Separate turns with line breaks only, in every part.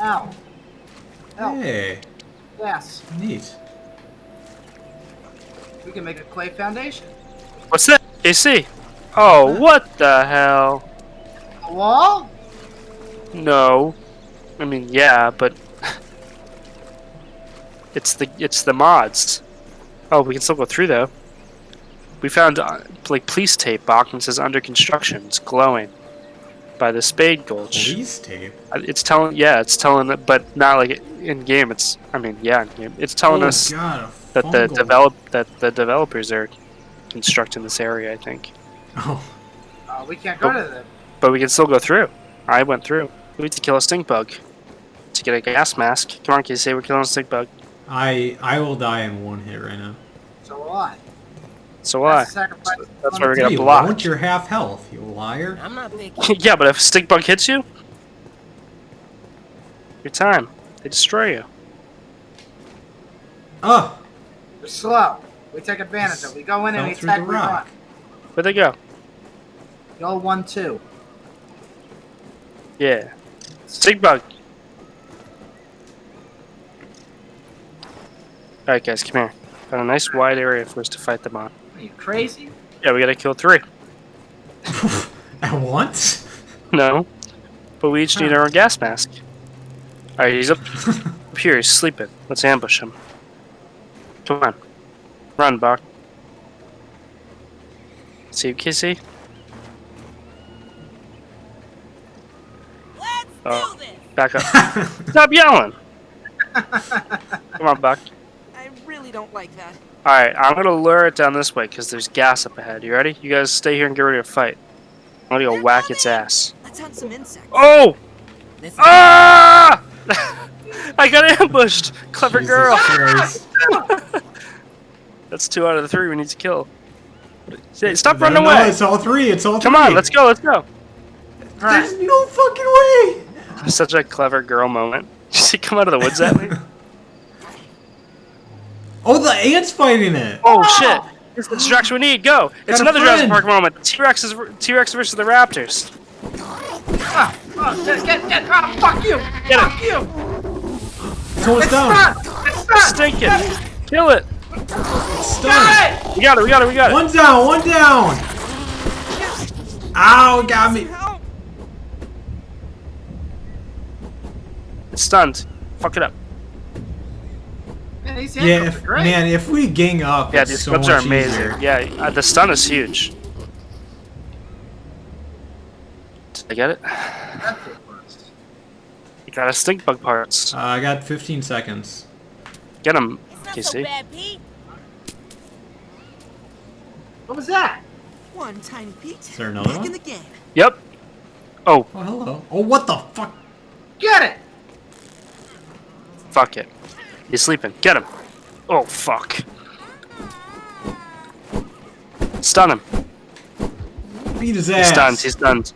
Ow. Help.
Hey,
Yes.
neat.
We can make a clay foundation.
What's that? AC? Oh, what the hell?
A wall?
No. I mean, yeah, but it's the it's the mods. Oh, we can still go through though. We found uh, like police tape box and says under construction. It's glowing by the Spade Gulch.
Police tape.
It's telling, yeah, it's telling, but not like in game. It's, I mean, yeah, in game. It's telling
oh,
us
God,
that the develop that the developers are constructing this area. I think,
Oh,
Uh, we can't go to them.
but we can still go through. I went through. We need to kill a stink bug to get a gas mask. Come on, Casey, we're killing a stink bug.
I I will die in one hit right now.
So will I.
So why?
That's a sacrifice.
That's why we're
Hey,
gonna
you
block.
want your half health, you liar.
I'm not big.
yeah, but if a stink bug hits you, your time. They destroy you.
Oh,
We're slow. We take advantage of it. We go in and we attack.
the
We run.
rock.
Where'd they go?
Go one two.
Yeah. Stink bug. Alright, guys, come here. Got a nice wide area for us to fight them on.
Are you crazy?
Yeah, we gotta kill three.
At once?
No. But we each need our own gas mask. Alright, he's up, up here, he's sleeping. Let's ambush him. Come on. Run, Buck. See you, Kissy?
Let's
Oh.
do this.
Back up. Stop yelling! Come on, Buck.
I really don't like that.
Alright, I'm gonna lure it down this way because there's gas up ahead. You ready? You guys stay here and get ready to fight. I'm gonna go whack its ass.
Let's hunt some insects.
Oh!
This
Ah! I got ambushed! Clever
Jesus
girl!
Christ.
That's two out of the three we need to kill. Say, Stop
No,
running
no,
away!
It's all three. It's all
Come
three.
on, let's go, let's go!
There's no fucking way.
Such a clever girl moment. Did you see come out of the woods at me?
Oh, the ants fighting it.
Oh shit! It's the distraction we need, go! It's
Got a
another Jurassic. Park moment. T-Rex is T-Rex versus the Raptors.
Ah, oh, get, get, get. Ah, fuck you.
Get
fuck
it!
you.
It's almost
It's
down.
not. It's not.
Stinking! Kill it!
It's
Got it.
We got it, we got it, we got it!
One down. One down. Ow, got me.
help.
It's stunned. Fuck it up.
Man, these
Yeah, if,
are great.
man, if we gang up,
Yeah,
it's
these
so
clips are amazing.
easier.
Yeah, uh, the stun is huge. Did I get it?
That's it first.
You got a stink bug parts.
Uh, I got 15 seconds.
Get him,
It's not
Casey.
so bad,
What was that?
One tiny Pete.
Is there another
Back
one?
in the game.
Yep. Oh,
Oh, hello. Oh, what the fuck?
Get it.
fuck it. He's sleeping. Get him. Oh, fuck. Stun him.
Beat his
He's
ass.
stunned. He's stunned.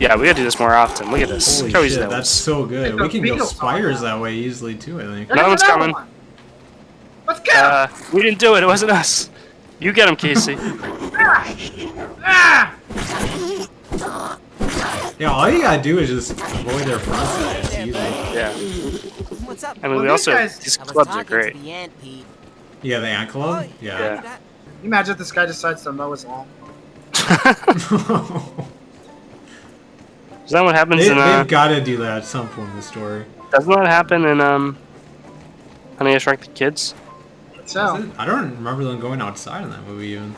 Yeah, we gotta do this more often. Look at this.
Holy
Look
shit,
that
that's
was.
so good. We can go spires that way easily too, I think.
There's
No one's coming.
one. Let's go.
Uh, we didn't do it. It wasn't us. You get him, Casey.
ah.
Yeah, all you gotta do is just avoid their front side. It's easy.
Yeah.
What's up?
I mean,
Well,
we also
guys-
these clubs are great.
The ant,
Yeah, the ant club?
Oh,
Yeah.
Yeah.
Can you imagine if this guy decides to mow his lawn?
Is that what happens
they,
in uh?
have gotta do that at some point in the story.
Doesn't that happen in um? Honey, I Shrunk the Kids.
So,
Is? I don't remember them going outside in that movie even.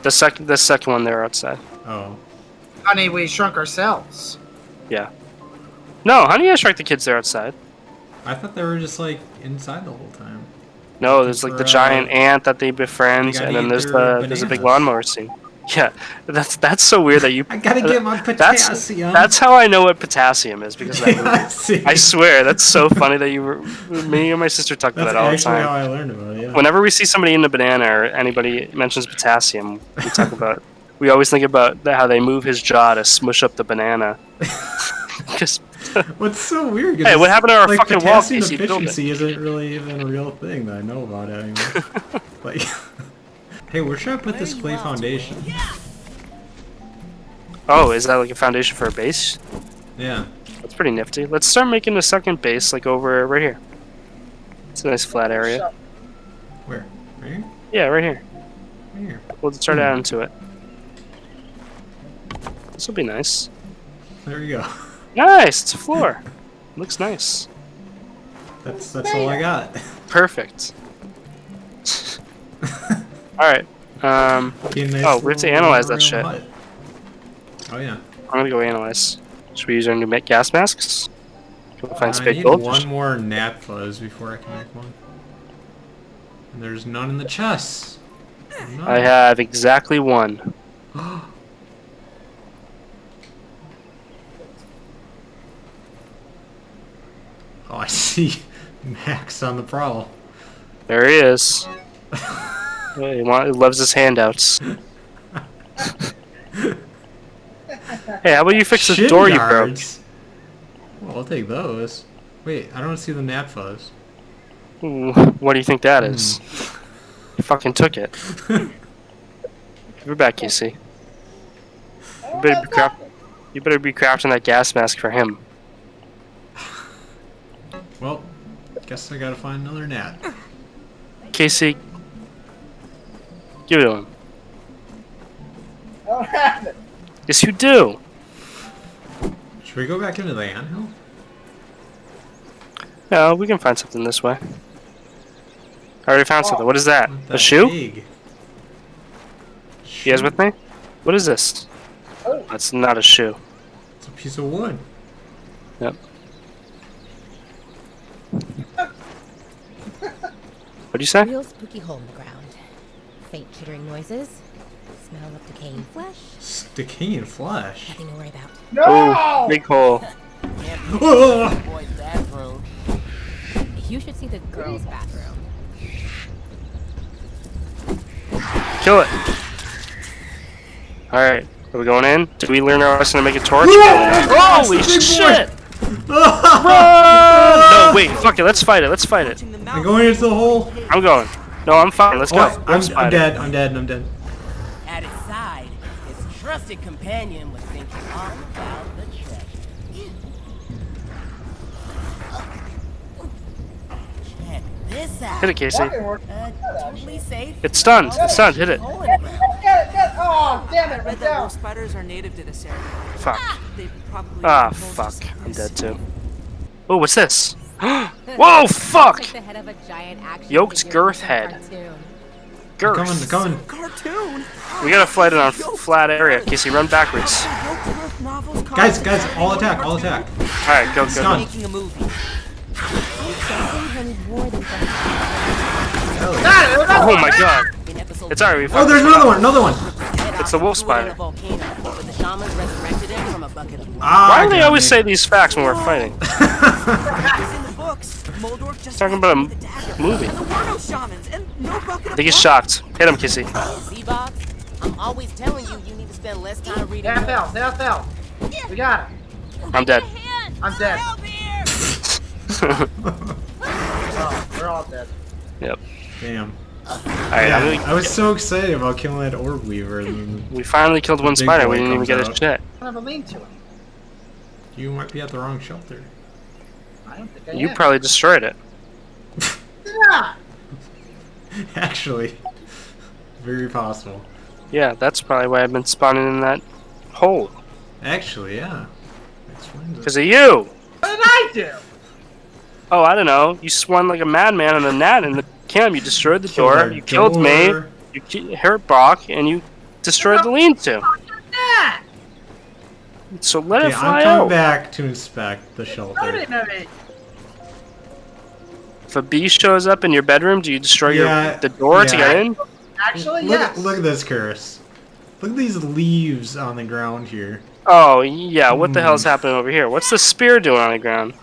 The second, the second one, they were outside.
Oh.
honey, we shrunk ourselves.
Yeah. No, Honey, I Shrunk the Kids. They're outside.
I thought they were just like inside the whole time.
No, there's like the
For, uh,
giant ant that they befriend, and then there's the there's a big lawnmower scene. Yeah, that's that's so weird that you.
I gotta get my
That's
potassium.
that's how I know what potassium is because movie. I swear that's so funny that you were me and my sister talk about
That's
that all the
actually how
time.
I learned about it. Yeah.
Whenever we see somebody in a banana or anybody mentions potassium, we talk about. We always think about how they move his jaw to smush up the banana. Just
What's so weird? 'cause
Hey, what happened to our
like,
fucking wall,
potassium
Casey?
Deficiency isn't really even a real thing that I know about anymore. like, hey, where should I put this clay
you all
foundation?
oh, is that like a foundation for a base?
Yeah.
That's pretty nifty. Let's start making a second base, like over right here. It's a nice flat area.
Where? Right here?
Yeah, right here.
Right here.
We'll start
Hmm.
adding to it. This will be nice.
There you go.
Nice! It's a floor. Looks nice.
That's that's all I got.
Perfect. Alright. Um,
nice
Oh, we have to analyze that shit.
hut. Oh yeah.
I'm gonna go analyze. Should we use our new gas masks? Can we find
I need
gold?
one more gnat fuzz before I can make one. And there's none in the chest. None.
I have exactly one.
Oh, I see Max on the prowl.
There he is. he, loves his handouts. hey, how about you fix the
Shin
door you broke?
Well, I'll take those. Wait, I don't see the gnat fuzz.
Ooh, What do you think that is?
Hmm.
You fucking took it. It back, Casey. You better be You better be crafting that gas mask for him.
Well, guess I gotta find another gnat.
Casey, give it to him.
I don't have it.
Yes, you do.
Should we go back into the anthill?
No, we can find something this way. I already found oh. something. What is that?
With
A
that
shoe?
egg.
You guys with me? What is this?
Oh.
That's not a shoe.
It's a piece of wood.
Yep. You say?
Real spooky hole in the ground. Faint chittering noises. Smell of decaying flesh.
It's decaying flesh.
Nothing to worry about.
No!
big hole.
Boy's bathroom.
You should see the girls' bathroom.
Kill it. Alright, are we going in? Did we learn our lesson to make a torch? Holy
Big boy.
Shit! No, wait, fuck it, let's fight it, let's fight it.
I'm going into the hole.
I'm going. No, I'm fine, let's go.
Oh, I'm,
Let's
I'm dead. I'm dead. I'm dead.
at its side, his trusted companion was thinking all about the treasure. Check this out.
Hit it, Casey.
Fucking work.
Totally.
It's stunned, it's stunned, hit it.
Hole in the ground.
Get it, get it. Damn it,
I
I'm
read that
down.
spiders are native to this area.
Fuck.
They probably
Ah,
live in holes
fuck. I'm dead too. Oh, what's this? Whoa, fuck!
Like the head of a giant action
Yoked girth
from a
head.
cartoon.
Girth.
Coming. Coming.
Cartoon.
We gotta fight it on f- flat area. Casey, run backwards.
Yoked girth novels.
Guys, guys, all attack. All attack.
Alright, go, go, go.
Making a movie.
Something honey more than just
Hell yeah.
Got it, another
Oh
one.
my god. It's alright, we
Oh, there's another
one.
one. Another one.
Head
It's the
off
wolf
in
spider.
a volcano, but the shamans resurrected him from a bucket of water.
Ah,
Why do they always
me.
say these facts when we're fighting?
It's in the books. Moldorf just
Talking about a
with the dagger.
movie.
And there were no shamans and no bucket
I think he's shocked. Hit him, Kissy.
I'm always telling you, you need to spend less time reading.
Half
books.
out, half out. We got it.
I'm dead.
I'm dead. Oh, we're all dead.
yep.
Damn.
Alright,
Yeah,
I'm
I was so excited about killing that orb weaver. And
we finally killed one spider. We
boy
didn't even
comes
get a
out.
shit.
I don't have a lean to it.
you might be at the wrong shelter.
I don't think I
You
am.
probably destroyed it.
Yeah.
Actually, very possible.
Yeah, that's probably why I've been spawning in that hole.
Actually, yeah. Explains it.
Because of you!
What did I do?
Oh, I don't know. You swung like a madman on a gnat in the camp. You destroyed the
Killed
door.
our
You killed me. You ki- hurt Brock, and you destroyed the lean-to. So let
Okay,
it fly
I'm coming
out.
back to inspect the
I
shelter.
didn't know me.
If a bee shows up in your bedroom, do you destroy
Yeah,
your the door to get in?
Actually,
Look,
yes.
at, look at this curse. Look at these leaves on the ground here.
Oh yeah, what the hell's
Hmm.
happening over here? What's the spear doing on the ground?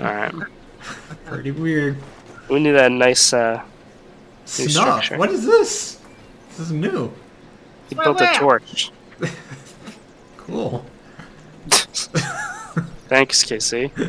All right,
Pretty weird.
We need that nice. uh
Snuff.
structure.
What is this? This is new.
He
my
built a torch.
Cool.
Thanks, Casey.